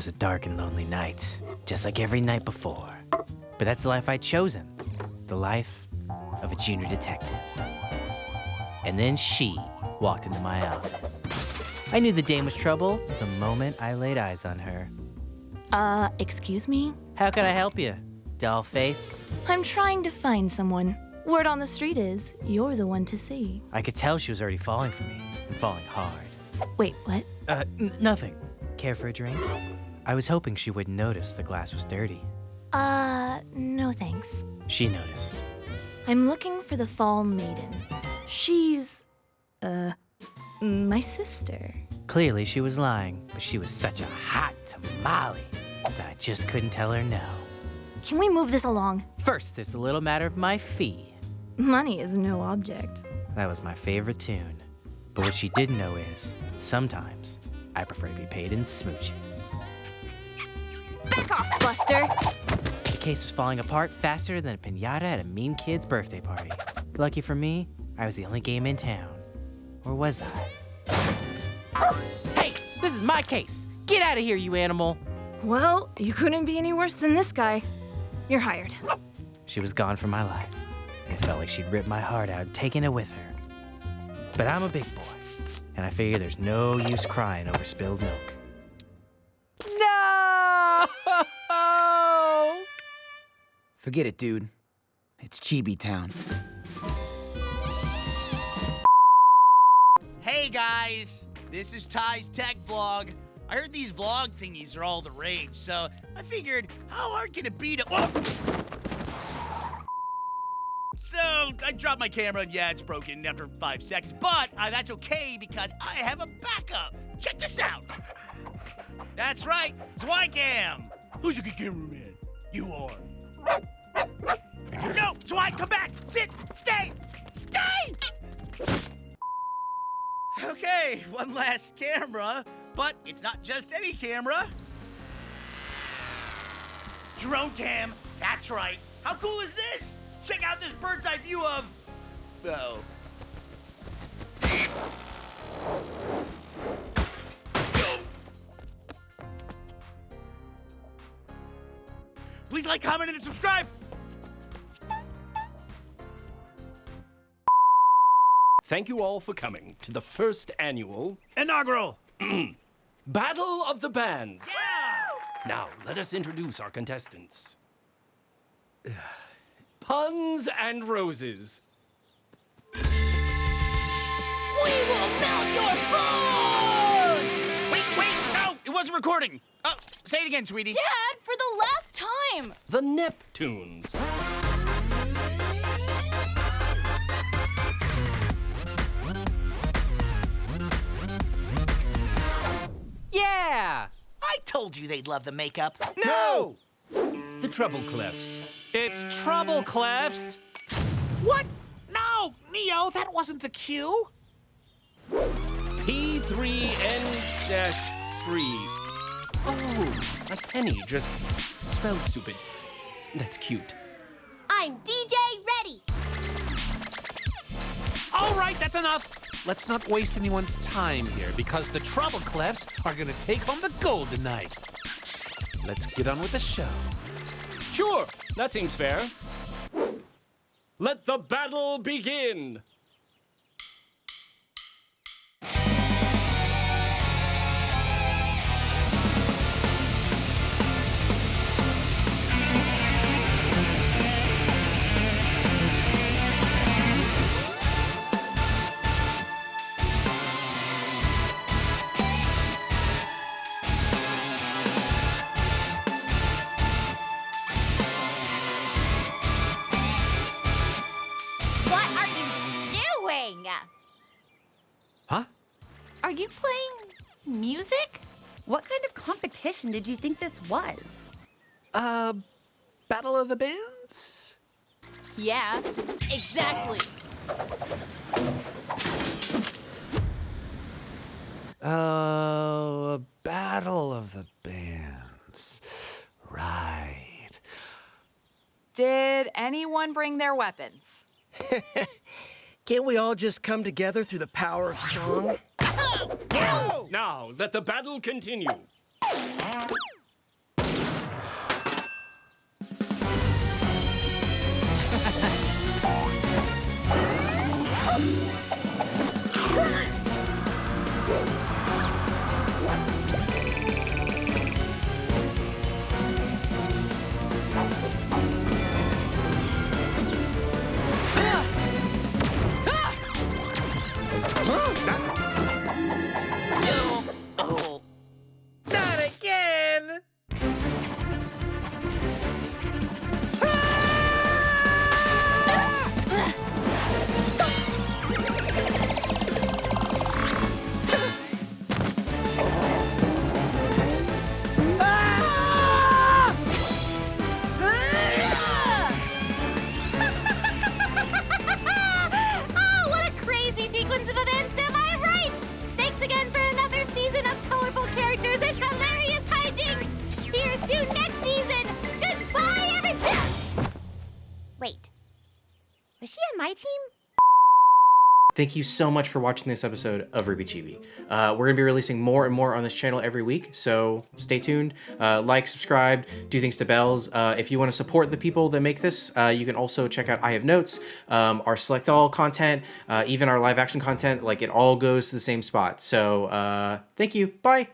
was a dark and lonely night, just like every night before. But that's the life I'd chosen the life of a junior detective. And then she walked into my office. I knew the dame was trouble the moment I laid eyes on her. Uh, excuse me? How can I help you, doll face? I'm trying to find someone. Word on the street is, you're the one to see. I could tell she was already falling for me, and falling hard. Wait, what? Uh, nothing. Care for a drink? I was hoping she wouldn't notice the glass was dirty. Uh, no thanks. She noticed. I'm looking for the Fall Maiden. She's, uh, my sister. Clearly, she was lying, but she was such a hot tamale that I just couldn't tell her no. Can we move this along? First, there's the little matter of my fee. Money is no object. That was my favorite tune. But what she didn't know is, sometimes, I prefer to be paid in smooches. Back off, Buster! The case was falling apart faster than a pinata at a mean kid's birthday party. Lucky for me, I was the only game in town. Or was I? Hey, this is my case. Get out of here, you animal. Well, you couldn't be any worse than this guy. You're hired. She was gone from my life. It felt like she'd ripped my heart out and taken it with her. But I'm a big boy, and I figure there's no use crying over spilled milk. Forget it, dude. It's Chibi Town. Hey guys, this is Ty's Tech Vlog. I heard these vlog thingies are all the rage, so I figured how hard can it be to. Whoa! So I dropped my camera, and yeah, it's broken after five seconds, but uh, that's okay because I have a backup. Check this out. That's right, Zwicam. Who's a good cameraman? You are. No, Zwei, come back! Sit! Stay! Stay! Okay, one last camera, but it's not just any camera. Drone cam, that's right. How cool is this? Check out this bird's eye view of. Oh. Please like, comment, and subscribe. Thank you all for coming to the first annual Inaugural. Battle of the Bands. Now, let us introduce our contestants. Puns and Roses. We will melt your bones! Wait, wait, no, it wasn't recording. Oh, say it again, sweetie. Dad, for the last time! The Neptunes. Yeah! I told you they'd love the makeup. No! The Treble Clefs. It's Trouble Clefs. What? No, Neo, that wasn't the cue. P3N-3. Oh, a penny just spelled stupid. That's cute. I'm DJ Ready. All right, that's enough. Let's not waste anyone's time here because the Trouble Clefs are gonna take home the gold tonight. Let's get on with the show. Sure, that seems fair. Let the battle begin! Doing? Huh? Are you playing music? What kind of competition did you think this was? Uh, Battle of the Bands? Yeah, exactly. Oh, a Battle of the Bands. Right. Did anyone bring their weapons? Can't we all just come together through the power of song? Now, let the battle continue. Was she on my team? Thank you so much for watching this episode of RWBY Chibi. Uh, we're going to be releasing more and more on this channel every week, so stay tuned. Uh, like, subscribe, do things to bells. Uh, if you want to support the people that make this, uh, you can also check out I Have Notes, um, our Select All content, uh, even our live action content. Like, it all goes to the same spot. So, uh, thank you. Bye.